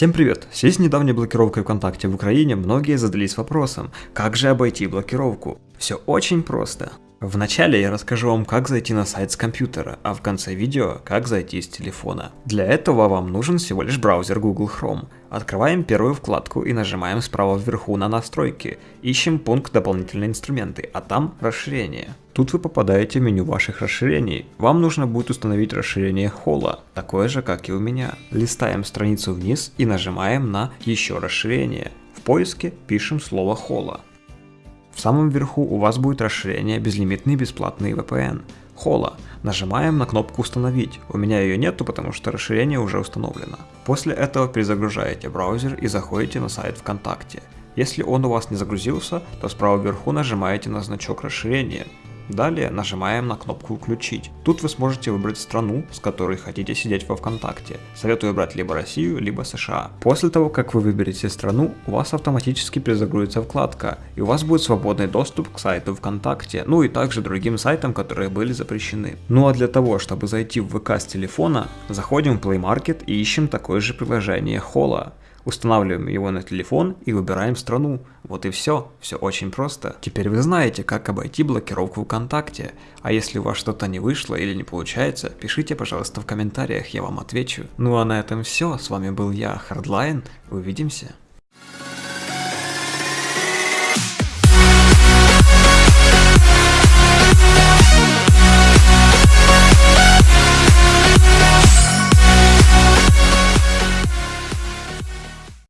Всем привет! В связи с недавней блокировкой ВКонтакте в Украине многие задались вопросом, как же обойти блокировку? Все очень просто. Вначале я расскажу вам, как зайти на сайт с компьютера, а в конце видео, как зайти с телефона. Для этого вам нужен всего лишь браузер Google Chrome. Открываем первую вкладку и нажимаем справа вверху на настройки. Ищем пункт дополнительные инструменты, а там расширение. Тут вы попадаете в меню ваших расширений. Вам нужно будет установить расширение холла, такое же как и у меня. Листаем страницу вниз и нажимаем на еще расширение. В поиске пишем слово холла. В самом верху у вас будет расширение безлимитный бесплатный VPN. Хола. Нажимаем на кнопку установить. У меня ее нету, потому что расширение уже установлено. После этого перезагружаете браузер и заходите на сайт ВКонтакте. Если он у вас не загрузился, то справа вверху нажимаете на значок расширения. Далее нажимаем на кнопку «Включить». Тут вы сможете выбрать страну, с которой хотите сидеть во ВКонтакте. Советую брать либо Россию, либо США. После того, как вы выберете страну, у вас автоматически перезагрузится вкладка, и у вас будет свободный доступ к сайту ВКонтакте, ну и также другим сайтам, которые были запрещены. Ну а для того, чтобы зайти в ВК с телефона, заходим в Play Market и ищем такое же приложение Хола. Устанавливаем его на телефон и выбираем страну. Вот и все. Все очень просто. Теперь вы знаете, как обойти блокировку ВКонтакте. А если у вас что-то не вышло или не получается, пишите, пожалуйста, в комментариях, я вам отвечу. Ну а на этом все. С вами был я, Hardline. Увидимся.